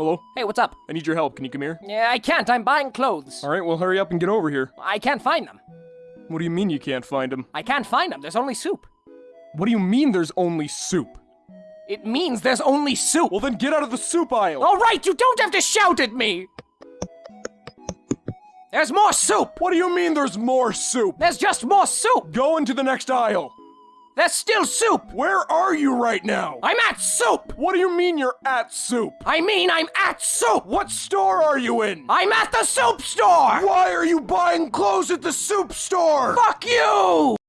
Hello? Hey, what's up? I need your help. Can you come here? Yeah, I can't. I'm buying clothes. All right, well, hurry up and get over here. I can't find them. What do you mean you can't find them? I can't find them. There's only soup. What do you mean there's only soup? It means there's only soup. Well, then get out of the soup aisle. All right, you don't have to shout at me. There's more soup. What do you mean there's more soup? There's just more soup. Go into the next aisle. There's still soup. Where are you right now? I'm at soup. What do you mean you're at soup? I mean, I'm at soup. What store are you in? I'm at the soup store. Why are you buying clothes at the soup store? Fuck you.